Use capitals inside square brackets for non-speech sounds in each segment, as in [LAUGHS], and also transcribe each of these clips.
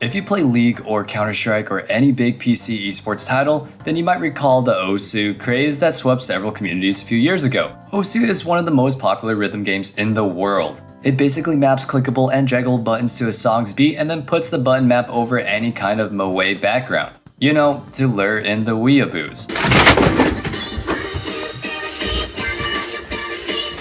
If you play League or Counter-Strike or any big PC esports title, then you might recall the Osu craze that swept several communities a few years ago. Osu is one of the most popular rhythm games in the world. It basically maps clickable and draggable buttons to a song's beat and then puts the button map over any kind of moe background. You know, to lure in the weeaboos.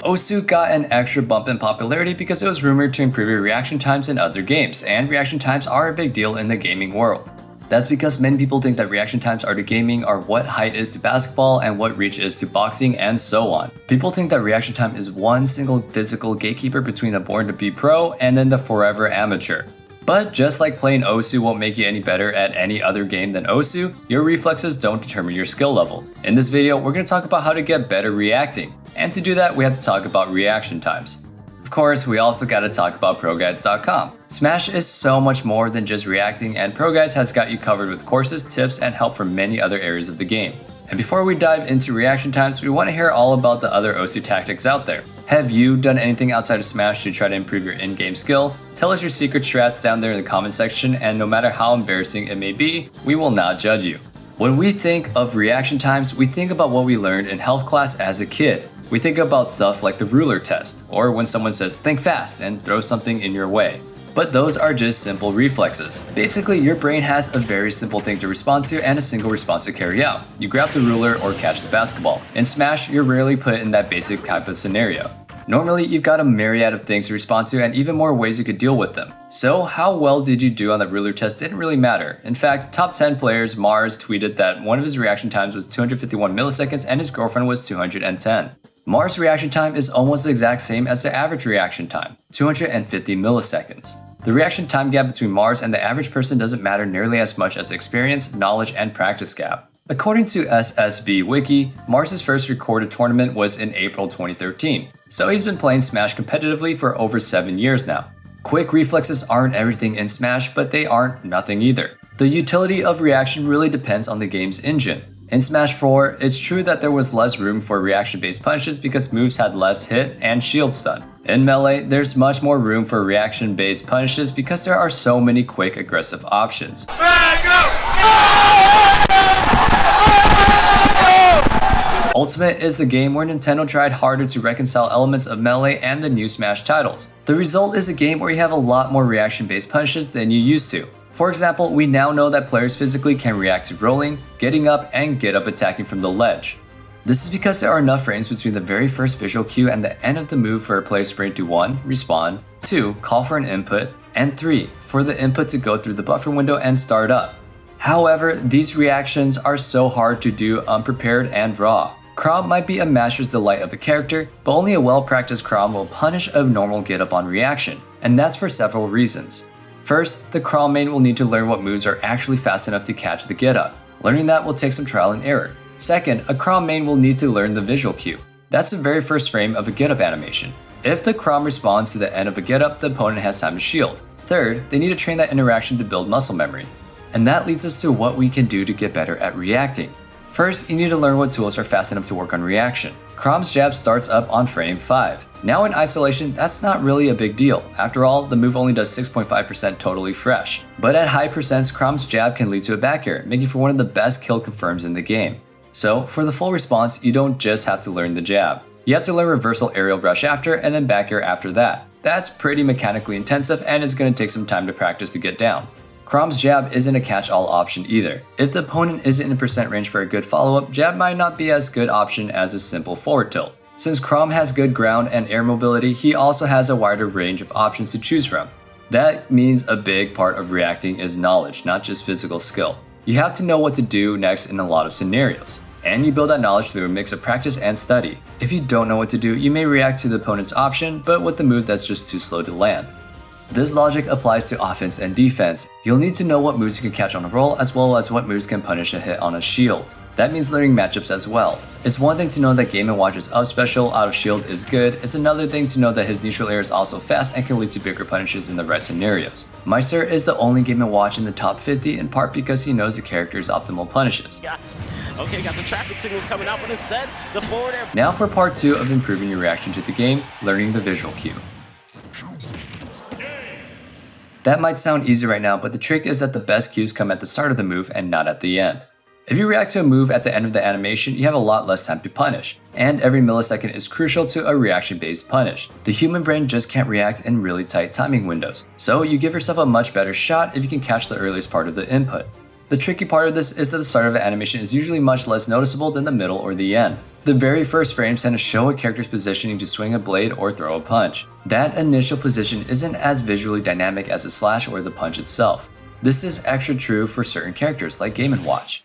Osu got an extra bump in popularity because it was rumored to improve your reaction times in other games, and reaction times are a big deal in the gaming world. That's because many people think that reaction times are to gaming are what height is to basketball and what reach is to boxing and so on. People think that reaction time is one single physical gatekeeper between the born to be pro and then the forever amateur. But just like playing Osu won't make you any better at any other game than Osu, your reflexes don't determine your skill level. In this video, we're going to talk about how to get better reacting. And to do that, we have to talk about reaction times. Of course, we also got to talk about ProGuides.com. Smash is so much more than just reacting, and ProGuides has got you covered with courses, tips, and help for many other areas of the game. And before we dive into reaction times, we want to hear all about the other Osu tactics out there. Have you done anything outside of Smash to try to improve your in-game skill? Tell us your secret strats down there in the comment section, and no matter how embarrassing it may be, we will not judge you. When we think of reaction times, we think about what we learned in health class as a kid. We think about stuff like the ruler test, or when someone says think fast and throw something in your way. But those are just simple reflexes. Basically, your brain has a very simple thing to respond to and a single response to carry out. You grab the ruler or catch the basketball. In Smash, you're rarely put in that basic type of scenario. Normally, you've got a myriad of things to respond to and even more ways you could deal with them. So how well did you do on that ruler test didn't really matter. In fact, top 10 players, Marss tweeted that one of his reaction times was 251 milliseconds and his girlfriend was 210. Marss' reaction time is almost the exact same as the average reaction time, 250 milliseconds. The reaction time gap between Marss and the average person doesn't matter nearly as much as the experience, knowledge, and practice gap. According to SSB Wiki, Marss' first recorded tournament was in April 2013, so he's been playing Smash competitively for over 7 years now. Quick reflexes aren't everything in Smash, but they aren't nothing either. The utility of reaction really depends on the game's engine. In Smash 4, it's true that there was less room for reaction-based punches because moves had less hit and shield stun. In Melee, there's much more room for reaction-based punches because there are so many quick aggressive options. Ultimate is the game where Nintendo tried harder to reconcile elements of Melee and the new Smash titles. The result is a game where you have a lot more reaction-based punches than you used to. For example, we now know that players physically can react to rolling, getting up, and get up attacking from the ledge. This is because there are enough frames between the very first visual cue and the end of the move for a player sprint to 1. Respawn, 2. Call for an input, and 3. For the input to go through the buffer window and start up. However, these reactions are so hard to do unprepared and raw. Chrom might be a master's delight of a character, but only a well-practiced Chrom will punish a normal get up on reaction, and that's for several reasons. First, the main will need to learn what moves are actually fast enough to catch the get up. Learning that will take some trial and error. Second, a main will need to learn the visual cue. That's the very first frame of a get up animation. If the Chrom responds to the end of a get up, the opponent has time to shield. Third, they need to train that interaction to build muscle memory. And that leads us to what we can do to get better at reacting. First, you need to learn what tools are fast enough to work on reaction. Chrom's jab starts up on frame 5. Now in isolation, that's not really a big deal. After all, the move only does 6.5% totally fresh. But at high percents, Chrom's jab can lead to a back air, making for one of the best kill confirms in the game. So, for the full response, you don't just have to learn the jab. You have to learn reversal aerial rush after, and then back air after that. That's pretty mechanically intensive and it's going to take some time to practice to get down. Chrom's jab isn't a catch-all option either. If the opponent isn't in percent range for a good follow-up, jab might not be as good option as a simple forward tilt. Since Chrom has good ground and air mobility, he also has a wider range of options to choose from. That means a big part of reacting is knowledge, not just physical skill. You have to know what to do next in a lot of scenarios, and you build that knowledge through a mix of practice and study. If you don't know what to do, you may react to the opponent's option, but with the move that's just too slow to land. This logic applies to offense and defense. You'll need to know what moves you can catch on a roll as well as what moves can punish a hit on a shield. That means learning matchups as well. It's one thing to know that Game & Watch's up special out of shield is good, it's another thing to know that his neutral air is also fast and can lead to bigger punishes in the right scenarios. Maister is the only Game & Watch in the top 50 in part because he knows the character's optimal punishes. Okay, got the traffic signals coming out, but instead, the forward air... Now for part 2 of improving your reaction to the game, learning the visual cue. That might sound easy right now, but the trick is that the best cues come at the start of the move and not at the end. If you react to a move at the end of the animation, you have a lot less time to punish, and every millisecond is crucial to a reaction-based punish. The human brain just can't react in really tight timing windows, so you give yourself a much better shot if you can catch the earliest part of the input. The tricky part of this is that the start of an animation is usually much less noticeable than the middle or the end. The very first frame tend to show a character's positioning to swing a blade or throw a punch. That initial position isn't as visually dynamic as the slash or the punch itself. This is extra true for certain characters like Game & Watch.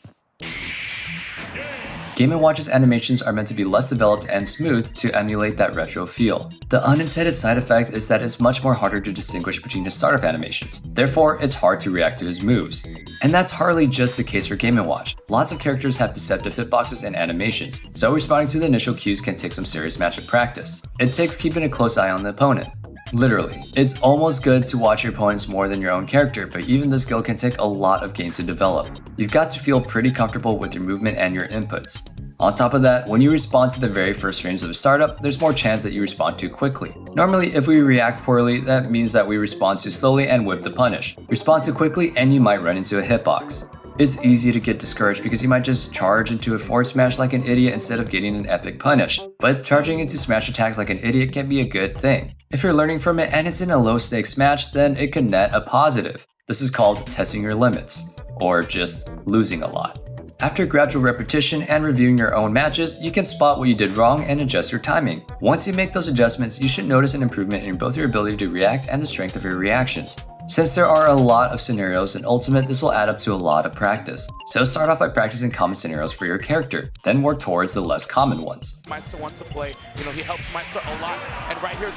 Game & Watch's animations are meant to be less developed and smooth to emulate that retro feel. The unintended side effect is that it's much more harder to distinguish between his startup animations, therefore it's hard to react to his moves. And that's hardly just the case for Game & Watch. Lots of characters have deceptive hitboxes and animations, so responding to the initial cues can take some serious matchup practice. It takes keeping a close eye on the opponent. Literally. It's almost good to watch your opponents more than your own character, but even this skill can take a lot of games to develop. You've got to feel pretty comfortable with your movement and your inputs. On top of that, when you respond to the very first frames of a startup, there's more chance that you respond too quickly. Normally, if we react poorly, that means that we respond too slowly and whip the punish. Respond too quickly and you might run into a hitbox. It's easy to get discouraged because you might just charge into a forward smash like an idiot instead of getting an epic punish. But charging into smash attacks like an idiot can be a good thing. If you're learning from it and it's in a low stakes match, then it can net a positive. This is called testing your limits, or just losing a lot. After gradual repetition and reviewing your own matches, you can spot what you did wrong and adjust your timing. Once you make those adjustments, you should notice an improvement in both your ability to react and the strength of your reactions. Since there are a lot of scenarios in Ultimate, this will add up to a lot of practice. So start off by practicing common scenarios for your character, then work towards the less common ones. Maister wants to play, you know, he helps Maister a lot, and right here,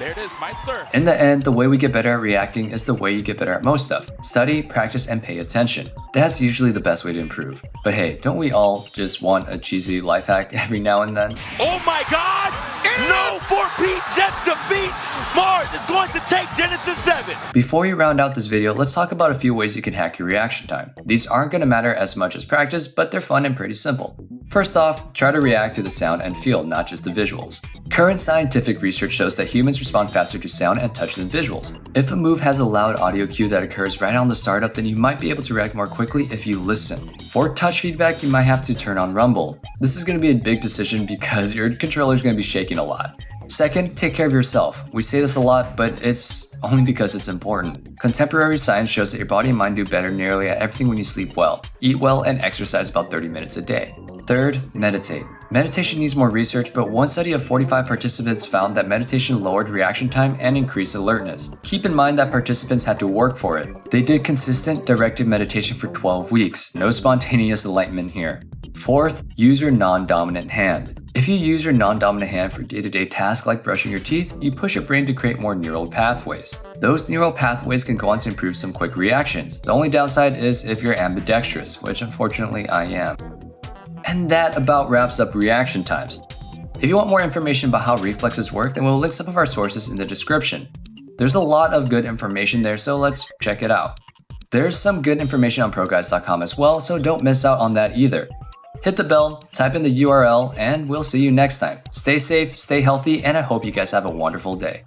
there it is, Maister. In the end, the way we get better at reacting is the way you get better at most stuff. Study, practice, and pay attention. That's usually the best way to improve. But hey, don't we all just want a cheesy life hack [LAUGHS] every now and then? Oh my god! No for Pete, just defeat! Marss is going to take Genesis 7! Before we round out this video, let's talk about a few ways you can hack your reaction time. These aren't going to matter as much as practice, but they're fun and pretty simple. First off, try to react to the sound and feel, not just the visuals. Current scientific research shows that humans respond faster to sound and touch than visuals. If a move has a loud audio cue that occurs right on the startup, then you might be able to react more quickly if you listen. For touch feedback, you might have to turn on rumble. This is going to be a big decision because your controller is going to be shaking a lot. Second, take care of yourself. We say this a lot, but it's only because it's important. Contemporary science shows that your body and mind do better nearly at everything when you sleep well, eat well, and exercise about 30 minutes a day. Third, meditate. Meditation needs more research, but one study of 45 participants found that meditation lowered reaction time and increased alertness. Keep in mind that participants had to work for it. They did consistent directed meditation for 12 weeks, no spontaneous enlightenment here. Fourth, use your non-dominant hand. If you use your non-dominant hand for day-to-day -day tasks like brushing your teeth, you push your brain to create more neural pathways. Those neural pathways can go on to improve some quick reactions. The only downside is if you're ambidextrous, which unfortunately I am. And that about wraps up reaction times. If you want more information about how reflexes work, then we'll link some of our sources in the description. There's a lot of good information there, so let's check it out. There's some good information on ProGuides.com as well, so don't miss out on that either. Hit the bell, type in the URL, and we'll see you next time. Stay safe, stay healthy, and I hope you guys have a wonderful day.